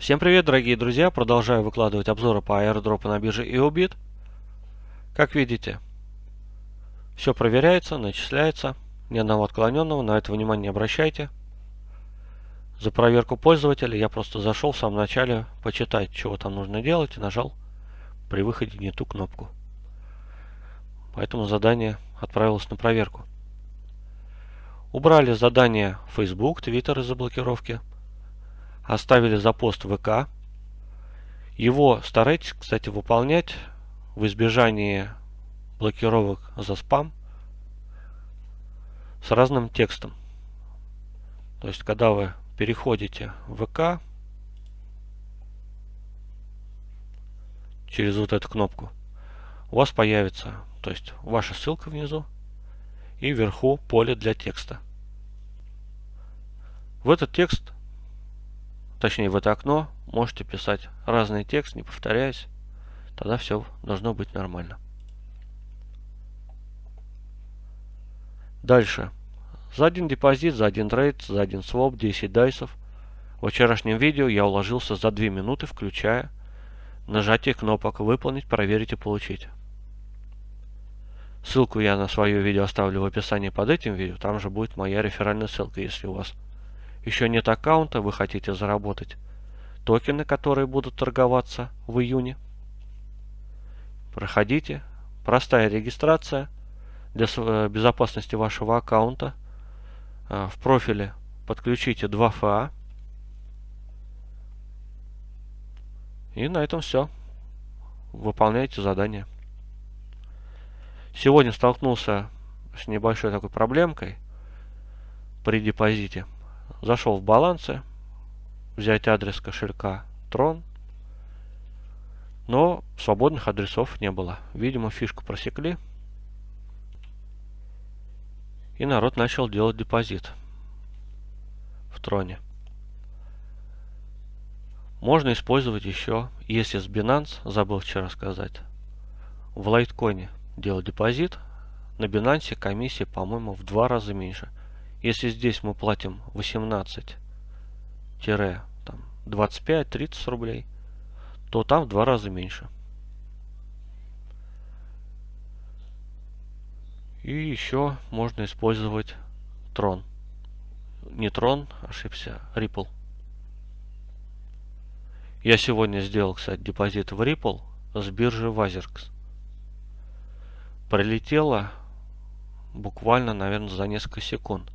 Всем привет, дорогие друзья! Продолжаю выкладывать обзоры по аирдропу на бирже EOBIT. Как видите, все проверяется, начисляется. Ни одного отклоненного, на это внимание не обращайте. За проверку пользователя я просто зашел в самом начале почитать, чего там нужно делать, и нажал при выходе не ту кнопку. Поэтому задание отправилось на проверку. Убрали задание Facebook, Twitter из-за блокировки оставили за пост ВК. Его старайтесь, кстати, выполнять в избежании блокировок за спам с разным текстом. То есть, когда вы переходите в ВК через вот эту кнопку, у вас появится, то есть, ваша ссылка внизу и вверху поле для текста. В этот текст точнее в это окно, можете писать разный текст, не повторяясь. Тогда все должно быть нормально. Дальше. За один депозит, за один трейд, за один своп, 10 дайсов. В вчерашнем видео я уложился за 2 минуты, включая нажатие кнопок «Выполнить», «Проверить» и «Получить». Ссылку я на свое видео оставлю в описании под этим видео. Там же будет моя реферальная ссылка, если у вас еще нет аккаунта, вы хотите заработать токены, которые будут торговаться в июне, проходите. Простая регистрация для э, безопасности вашего аккаунта. Э, в профиле подключите 2FA. И на этом все. Выполняйте задание. Сегодня столкнулся с небольшой такой проблемкой при депозите. Зашел в балансы, взять адрес кошелька Tron, но свободных адресов не было. Видимо, фишку просекли. И народ начал делать депозит в Троне. Можно использовать еще, если с Binance, забыл вчера сказать, в лайткоине делать депозит, на Binance комиссия, по-моему, в два раза меньше – если здесь мы платим 18-25-30 рублей, то там в два раза меньше. И еще можно использовать Tron. Не Tron, ошибся, Ripple. Я сегодня сделал, кстати, депозит в Ripple с биржи Wazirx. Пролетело буквально, наверное, за несколько секунд.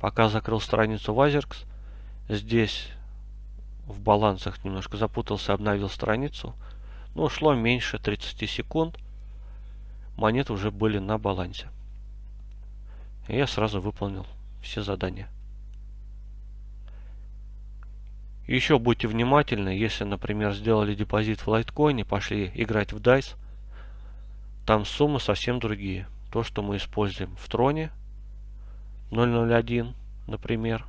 Пока закрыл страницу Wazerx, здесь в балансах немножко запутался, обновил страницу. Но ушло меньше 30 секунд. Монеты уже были на балансе. И я сразу выполнил все задания. Еще будьте внимательны, если, например, сделали депозит в лайткоине, пошли играть в DICE, там суммы совсем другие. То, что мы используем в троне, 001, например,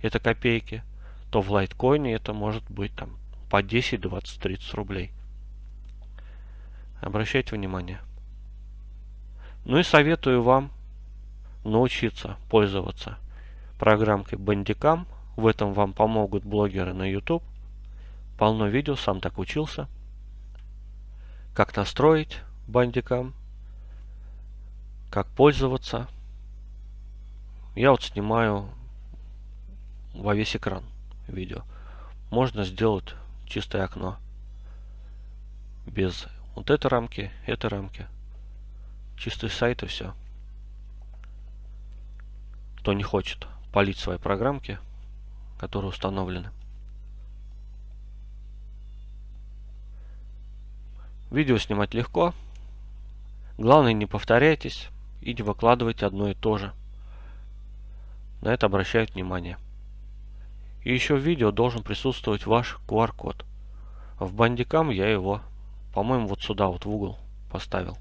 это копейки, то в лайткоине это может быть там по 10, 20, 30 рублей. Обращайте внимание. Ну и советую вам научиться пользоваться программкой Bandicam. В этом вам помогут блогеры на YouTube. Полно видео, сам так учился. Как настроить Bandicam, как пользоваться – я вот снимаю во весь экран видео. Можно сделать чистое окно. Без вот этой рамки, этой рамки. Чистый сайт и все. Кто не хочет полить свои программки, которые установлены. Видео снимать легко. Главное не повторяйтесь и не выкладывайте одно и то же. На это обращают внимание. И еще в видео должен присутствовать ваш QR-код. В бандикам я его, по-моему, вот сюда вот в угол поставил.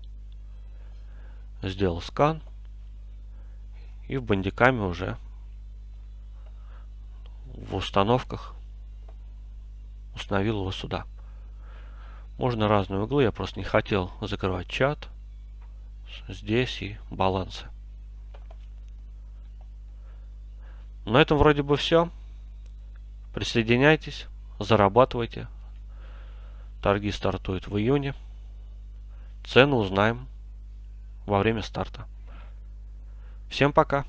Сделал скан. И в бандикаме уже в установках установил его сюда. Можно разные углы, я просто не хотел закрывать чат. Здесь и балансы. На этом вроде бы все. Присоединяйтесь, зарабатывайте. Торги стартуют в июне. Цену узнаем во время старта. Всем пока!